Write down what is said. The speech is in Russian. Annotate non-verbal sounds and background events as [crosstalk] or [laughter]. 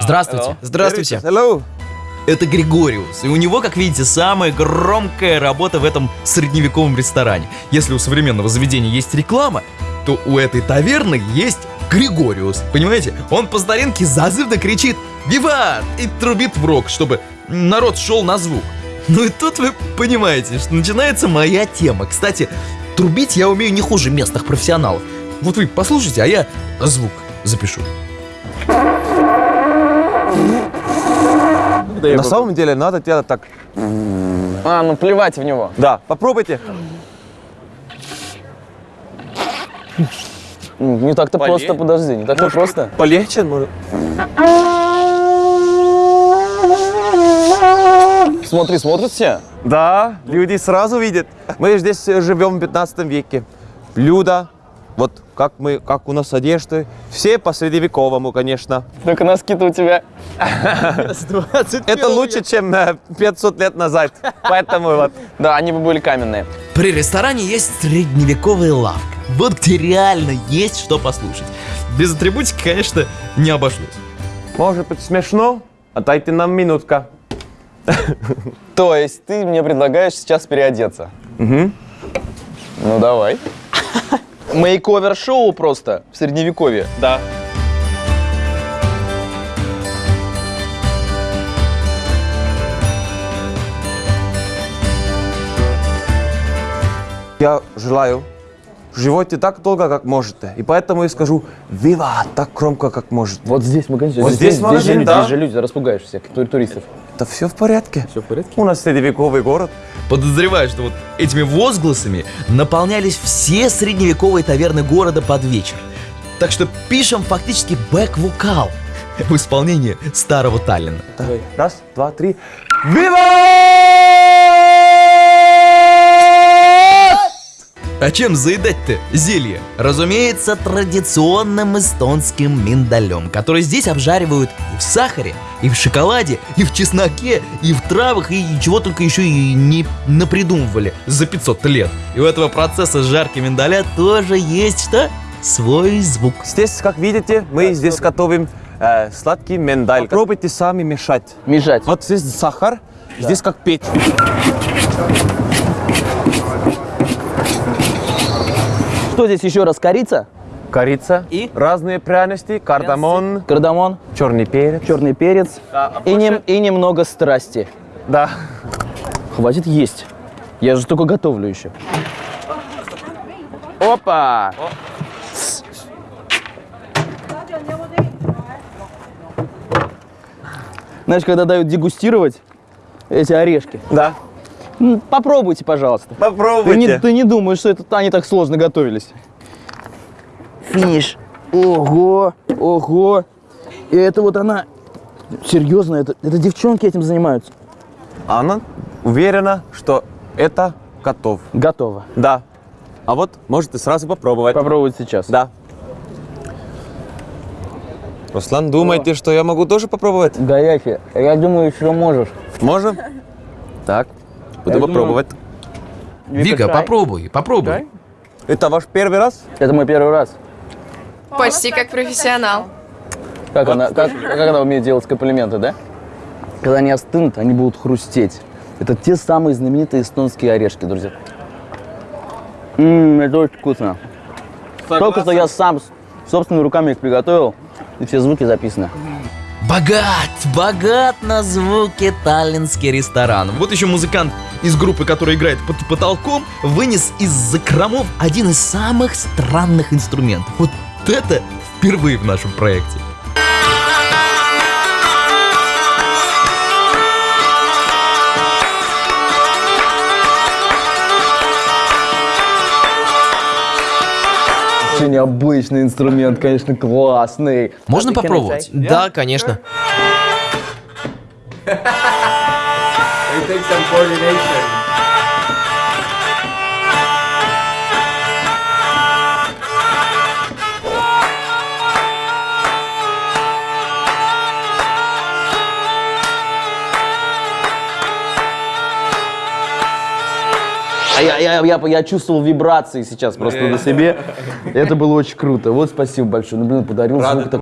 Здравствуйте. Здравствуйте. Hello. Это Григориус, и у него, как видите, самая громкая работа в этом средневековом ресторане. Если у современного заведения есть реклама, то у этой таверны есть Григориус. Понимаете? Он по старинке зазывно кричит «Виват!» и трубит в рог, чтобы народ шел на звук. Ну и тут вы понимаете, что начинается моя тема. Кстати, трубить я умею не хуже местных профессионалов. Вот вы послушайте, а я звук запишу. На самом деле надо делать так. А, ну плевать в него. Да, попробуйте. М, Не так-то просто, подожди, не так-то просто. Полегче, может. Смотри, смотрят все. Да, люди сразу видят. Мы здесь э, живем в 15 веке. Блюда, вот как мы, как у нас одежды, все по средневековому, конечно. Только носки-то у тебя. [laughs] Это лучше, чем э, 500 лет назад. Поэтому вот. Да, они бы были каменные. При ресторане есть средневековая лавка. Вот где реально есть что послушать. Без атрибутики, конечно, не обошлось. Может быть смешно? Отдайте нам минутка. То есть ты мне предлагаешь сейчас переодеться? Угу. Ну давай. Мейковер-шоу просто в средневековье. Да. Я желаю живете так долго, как можете. И поэтому я скажу «Вива!» так громко, как может. Вот здесь магазин. Вот здесь здесь, магазин, же люди, да. здесь же люди, распугаешь всех тур- туристов. Это все в порядке. Все в порядке? У нас средневековый город. Подозреваю, что вот этими возгласами наполнялись все средневековые таверны города под вечер. Так что пишем фактически бэк-вокал [laughs] в исполнении старого Таллина. Давай. Раз, два, три. «Вива!» А чем заедать-то зелье? Разумеется, традиционным эстонским миндалем, который здесь обжаривают и в сахаре, и в шоколаде, и в чесноке, и в травах, и чего только еще и не напридумывали за 500 лет. И у этого процесса жарки миндаля тоже есть что? Свой звук. Здесь, как видите, мы здесь готовим э, сладкий миндаль. Попробуйте сами мешать. Мешать. Вот здесь сахар, здесь как печь. Что здесь еще раз? Корица? Корица, И? разные пряности, кардамон, Кардамон, черный перец. черный перец и, нем- и немного страсти. Да. Хватит есть. Я же только готовлю еще. Опа! Знаешь, когда дают дегустировать эти орешки, Да. М, попробуйте, пожалуйста. Ты не, Попробуйте. ты не думаешь, что это они так сложно готовились. Финиш. Ого, ого. И это вот она. Серьезно, это, это девчонки этим занимаются. Она уверена, что это готов. Готово. Да. А вот можете сразу попробовать. Попробовать сейчас. Да. Руслан, думаете, что я могу тоже попробовать? Горячее. Я думаю, еще можешь. Можем? Так, буду Я думаю- попробовать. Вика, попробуй, попробуй. Это ваш первый раз? Это мой первый раз. Почти как профессионал. Как, она, как, как она умеет делать комплименты, да? Когда они остынут, они будут хрустеть. Это те самые знаменитые эстонские орешки, друзья. Ммм, это очень вкусно. Только что я сам собственными руками их приготовил, и все звуки записаны. Богат, богат на звуки таллинский ресторан. Вот еще музыкант из группы, которая играет под потолком, вынес из закромов один из самых странных инструментов. Вот это впервые в нашем проекте. Очень необычный инструмент, конечно, классный. Можно попробовать? Да, конечно it takes some coordination. А я, я, я, я чувствовал вибрации сейчас просто на себе. [laughs] Это было очень круто. Вот спасибо большое. Ну, блин, подарил звук такой.